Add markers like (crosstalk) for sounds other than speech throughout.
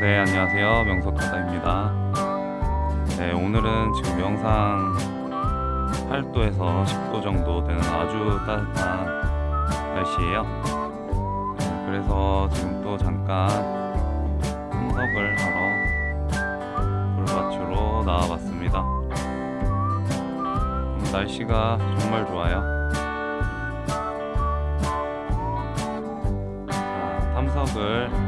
네, 안녕하세요. 명석하다입니다. 네, 오늘은 지금 영상 8도에서 10도 정도 되는 아주 따뜻한 날씨예요. 네, 그래서 지금 또 잠깐 참석을 하러 돌밭으로 나와봤습니다. 오늘 날씨가 정말 좋아요. 자, 탐석을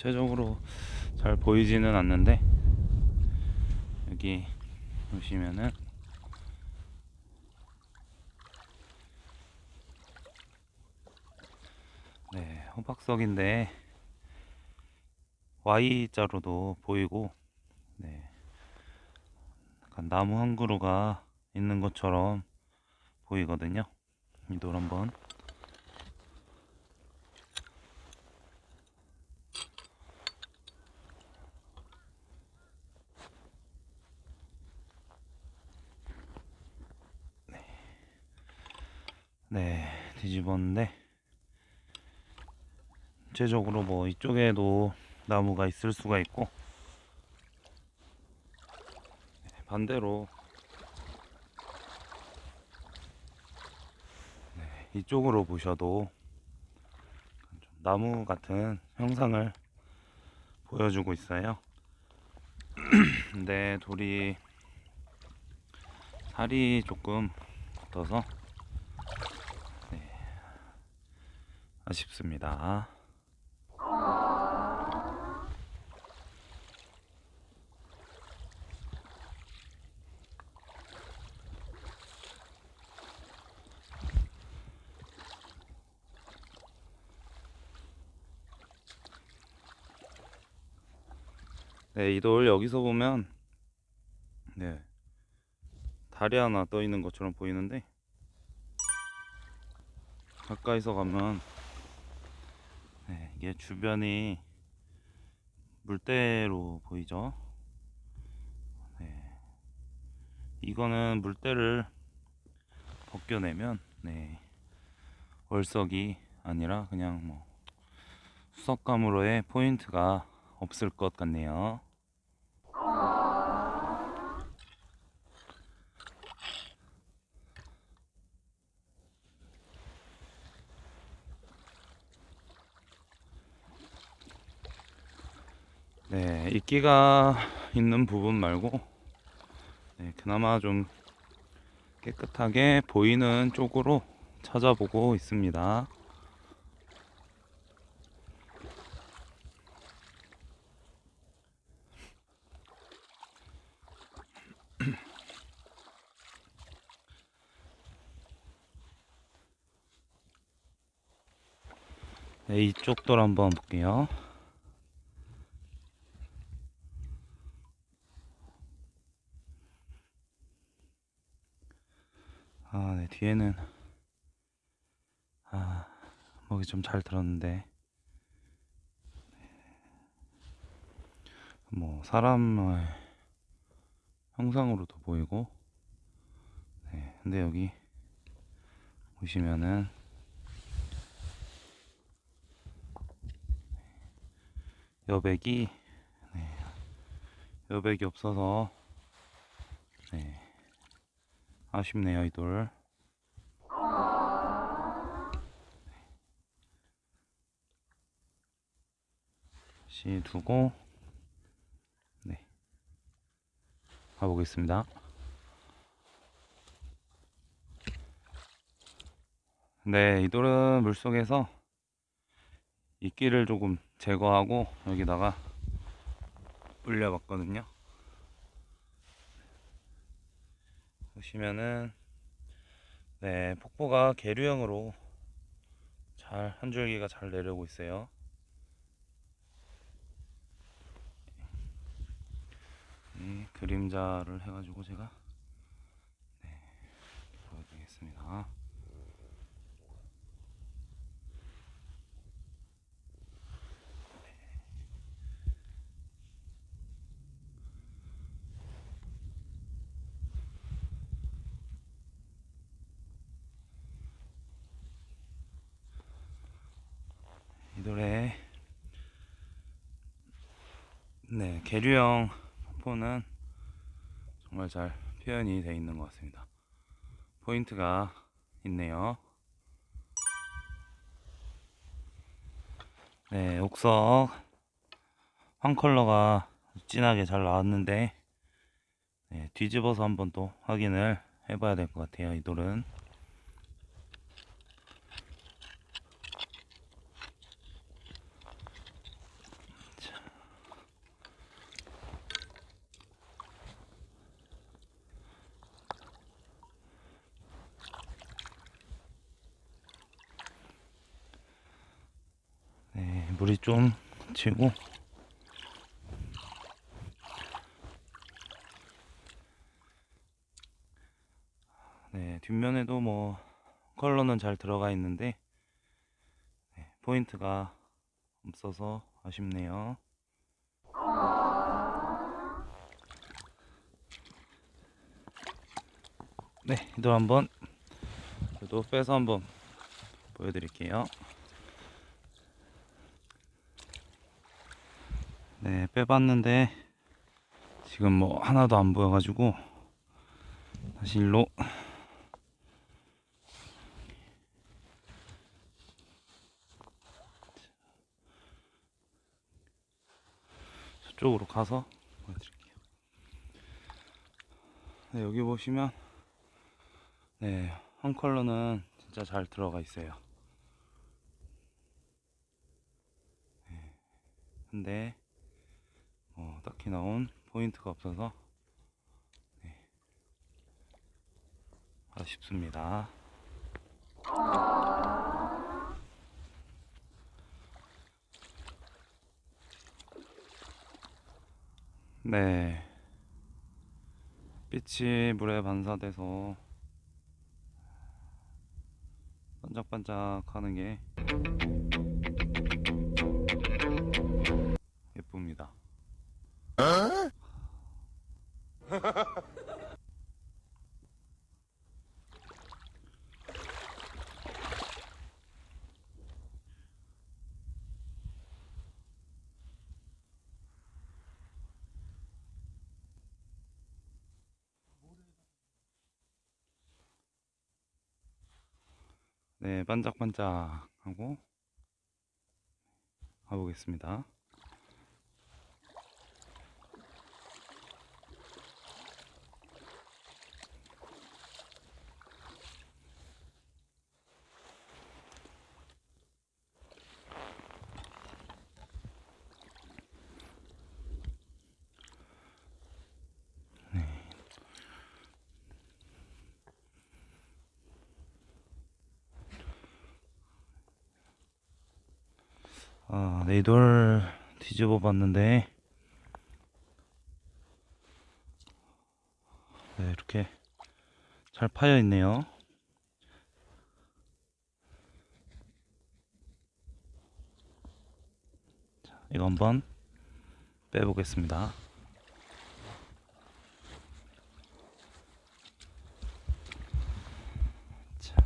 전체적으로 잘 보이지는 않는데 여기 보시면은 네, 호박석인데 Y자로도 보이고 네. 약간 나무 한 그루가 있는 것처럼 보이거든요. 이돌 한번 네, 뒤집었는데 전체적으로 뭐 이쪽에도 나무가 있을 수가 있고 네, 반대로 네, 이쪽으로 보셔도 좀 나무 같은 형상을 보여주고 있어요. (clears throat) 근데 돌이 살이 조금 붙어서 아쉽습니다. 네, 이 돌 여기서 보면 네 달이 하나 떠 있는 것처럼 보이는데 가까이서 가면 네, 이게 주변이 물대로 보이죠. 네, 이거는 물대를 벗겨내면 네, 월석이 아니라 그냥 뭐 수석감으로의 포인트가 없을 것 같네요. 네, 이끼가 있는 부분 말고 네, 그나마 좀 깨끗하게 보이는 쪽으로 찾아보고 있습니다. (clears throat) 네, 이쪽 돌 한번 볼게요. 아, 네, 뒤에는 아, 목이 좀 잘 들었는데. 뭐 사람의 형상으로도 보이고. 네, 근데 여기 보시면은 여백이 네, 여백이 없어서 네, 아쉽네요 이 돌. 다시 두고 네. 가보겠습니다. 네 이 돌은 물속에서 이끼를 조금 제거하고 여기다가 올려봤거든요 보시면은 네 폭포가 계류형으로 잘 한 줄기가 잘 내려오고 있어요. 이 그림자를 해가지고 제가 네, 보여드리겠습니다 이 노래 네 계류형 포는 정말 잘 표현이 되어 있는 것 같습니다. 포인트가 있네요. 네 옥석 황 컬러가 진하게 잘 나왔는데 네, 뒤집어서 한번 또 확인을 해봐야 될 것 같아요 이 돌은 네, 물이 좀 치고 네, 뒷면에도 뭐 컬러는 잘 들어가 있는데 네, 포인트가 없어서 아쉽네요. 네, 이도 한번 저도 빼서 한번 보여드릴게요. 네, 빼봤는데 지금 뭐 하나도 안 보여가지고 다시 일로 저쪽으로 가서 보여드릴게요. 네, 여기 보시면 네, 한 컬러는 진짜 잘 들어가 있어요. 네, 근데 어, 딱히 나온 포인트가 없어서 네, 아쉽습니다. 네. 빛이 물에 반사돼서 반짝반짝 하는 게 예쁩니다. 네, 반짝반짝 하고 가보겠습니다. 아, 네, 이돌 뒤집어 봤는데 네, 이렇게 잘 파여 있네요. 자, 이거 한번 빼보겠습니다. 자,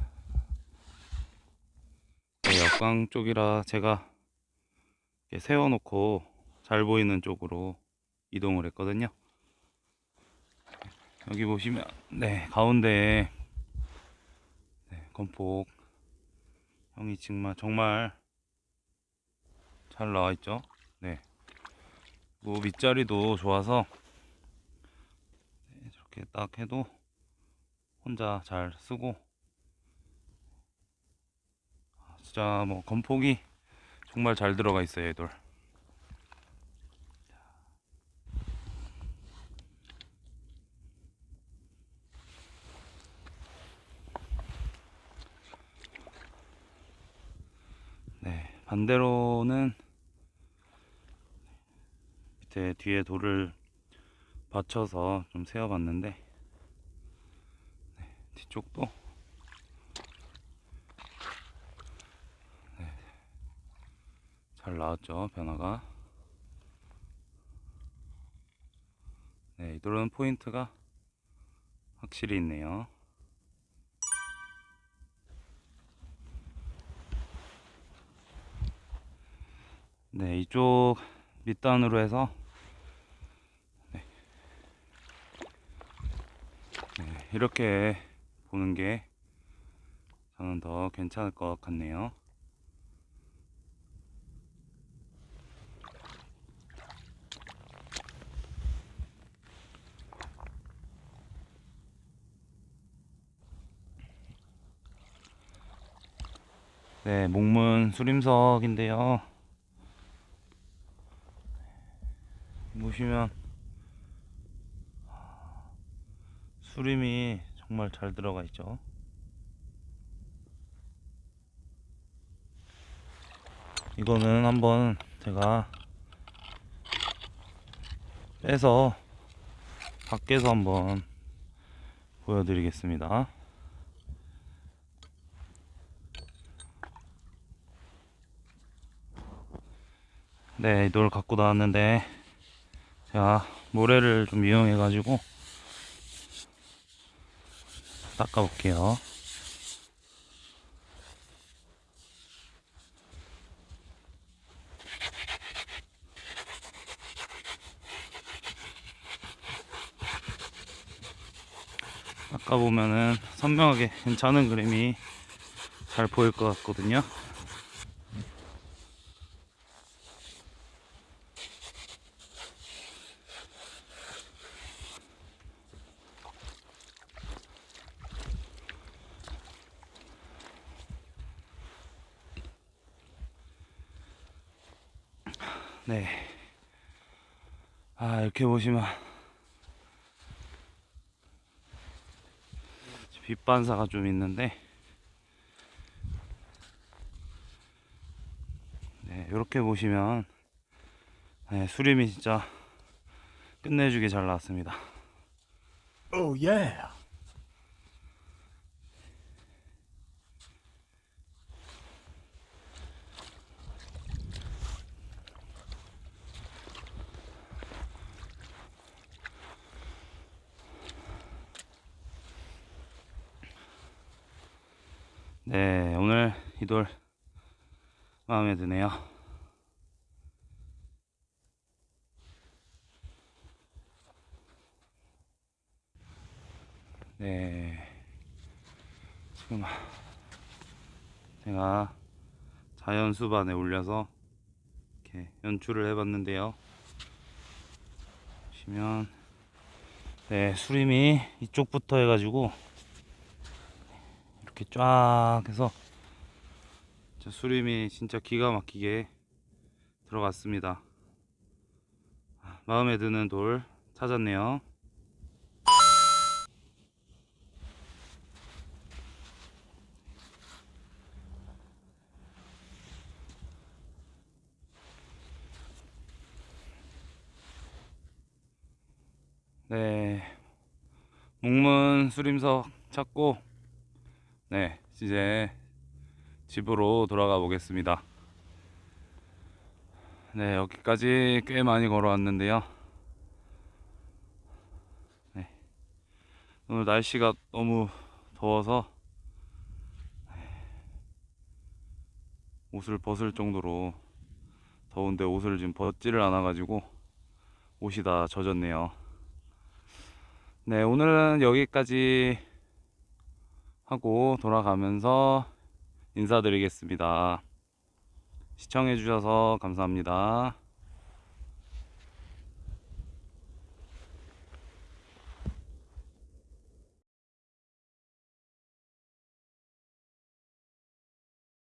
네, 역광 쪽이라 제가 세워놓고 잘 보이는 쪽으로 이동을 했거든요. 여기 보시면 네 가운데에 네, 건폭 형이 정말 정말 잘 나와 있죠. 네. 뭐 밑자리도 좋아서 네, 저렇게 딱 해도 혼자 잘 쓰고 아, 진짜 뭐 건폭이 정말 잘 들어가 있어요, 얘들. 네, 반대로는 밑에 뒤에 돌을 받쳐서 좀 세워봤는데 네, 뒤쪽도 잘 나왔죠 변화가 네 이도는 포인트가 확실히 있네요 네, 이쪽 밑단으로 해서 네. 네, 이렇게 보는 게 저는 더 괜찮을 것 같네요. 네, 목문 수림석인데요. 보시면 수림이 정말 잘 들어가 있죠. 이거는 한번 제가 빼서 밖에서 한번 보여드리겠습니다. 네, 이돌 갖고 나왔는데 제가 모래를 좀 이용해 가지고 닦아 볼게요. 아까 보면은 선명하게 괜찮은 그림이 잘 보일 것 같거든요. 네. 아, 이렇게 보시면 빛 반사가 좀 있는데 네, 이렇게 보시면 네, 수림이 진짜 끝내주게 잘 나왔습니다. Oh yeah. 네, 오늘 이 돌 마음에 드네요. 네, 지금 제가 자연 수반에 올려서 이렇게 연출을 해봤는데요. 보시면 네, 수림이 이쪽부터 해가지고 이렇게 쫙 해서 저 수림이 진짜 기가 막히게 들어갔습니다. 아, 마음에 드는 돌 찾았네요. 네, 목문 수림석 찾고 네, 이제 집으로 돌아가 보겠습니다. 네, 여기까지 꽤 많이 걸어왔는데요. 네, 오늘 날씨가 너무 더워서 옷을 벗을 정도로 더운데 옷을 지금 벗지를 않아 가지고 옷이 다 젖었네요. 네, 오늘은 여기까지 하고 돌아가면서 인사드리겠습니다. 시청해 주셔서 감사합니다.